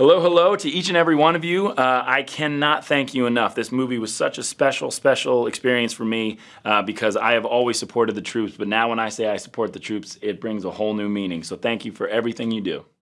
Hello, hello to each and every one of you. Uh, I cannot thank you enough. This movie was such a special, special experience for me uh, because I have always supported the troops, but now when I say I support the troops, it brings a whole new meaning. So thank you for everything you do.